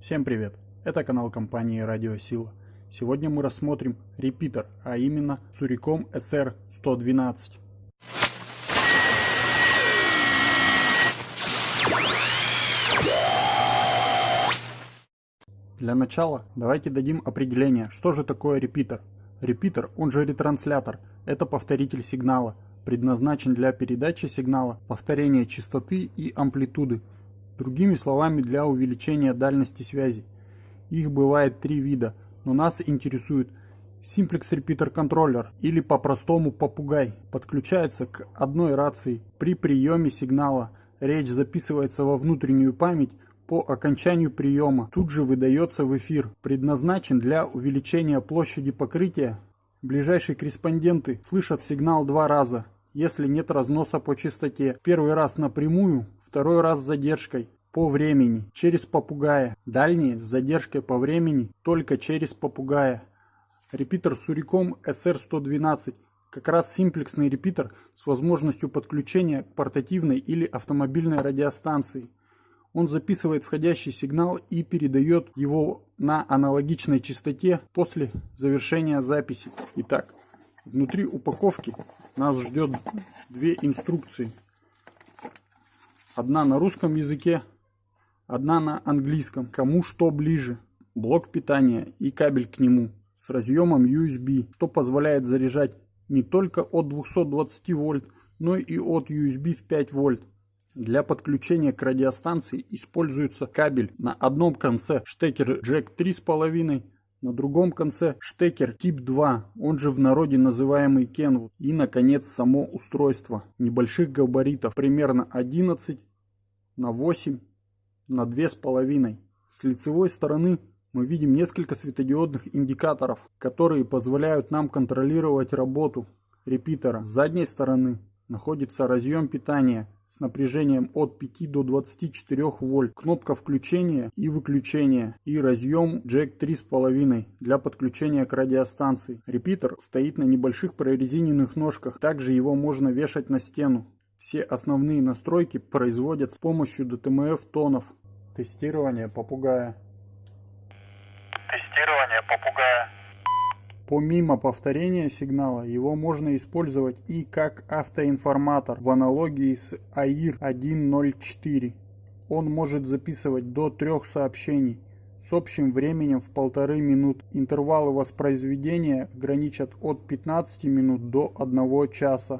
Всем привет! Это канал компании Радиосила. Сегодня мы рассмотрим репитер, а именно Suricom SR112. Для начала давайте дадим определение, что же такое репитер. Репитер, он же ретранслятор, это повторитель сигнала, предназначен для передачи сигнала, повторения частоты и амплитуды, Другими словами, для увеличения дальности связи. Их бывает три вида, но нас интересует Simplex Repeater Controller или по-простому попугай. Подключается к одной рации. При приеме сигнала речь записывается во внутреннюю память по окончанию приема. Тут же выдается в эфир. Предназначен для увеличения площади покрытия. Ближайшие корреспонденты слышат сигнал два раза, если нет разноса по частоте. Первый раз напрямую, второй раз с задержкой по времени через попугая. Дальние с задержкой по времени только через попугая. Репитер Suricom SR112 как раз симплексный репитер с возможностью подключения к портативной или автомобильной радиостанции. Он записывает входящий сигнал и передает его на аналогичной частоте после завершения записи. Итак, внутри упаковки нас ждет две инструкции. Одна на русском языке, одна на английском. Кому что ближе. Блок питания и кабель к нему с разъемом USB, что позволяет заряжать не только от 220 вольт, но и от USB в 5 вольт. Для подключения к радиостанции используется кабель на одном конце штекер Jack 3,5, на другом конце штекер тип 2, он же в народе называемый Kenwood. И наконец само устройство небольших габаритов, примерно 11 на 8 на 2,5. С лицевой стороны мы видим несколько светодиодных индикаторов, которые позволяют нам контролировать работу репитера. С задней стороны находится разъем питания с напряжением от 5 до 24 вольт, кнопка включения и выключения и разъем джек 3,5 для подключения к радиостанции. Репитер стоит на небольших прорезиненных ножках, также его можно вешать на стену. Все основные настройки производят с помощью DTMF тонов. Тестирование попугая. Тестирование попугая. Помимо повторения сигнала, его можно использовать и как автоинформатор в аналогии с AIR 1.0.4. Он может записывать до трех сообщений с общим временем в полторы минут. Интервалы воспроизведения граничат от 15 минут до 1 часа.